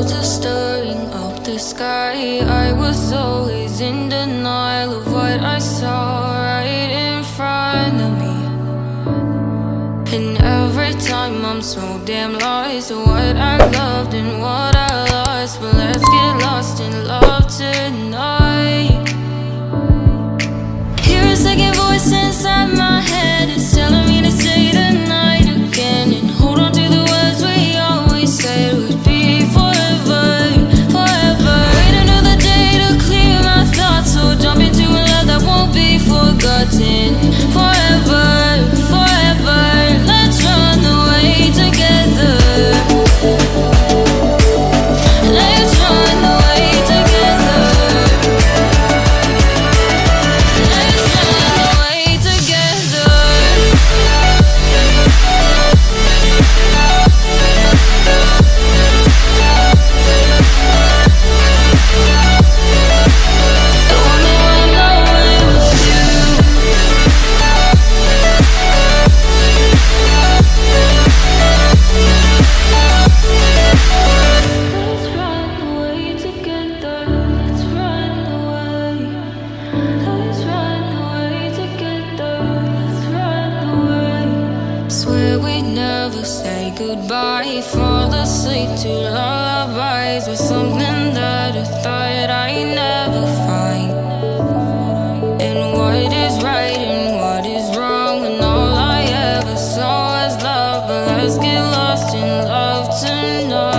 clouds are stirring up the sky. I was always in denial of what I saw right in front of me. And every time I'm so damn lost What I loved and what I lost. But let's get lost in love tonight. Here a second never say goodbye. Fall asleep to lullabies With something that I thought I'd never find. And what is right and what is wrong And all I ever saw was love. But let's get lost in love tonight.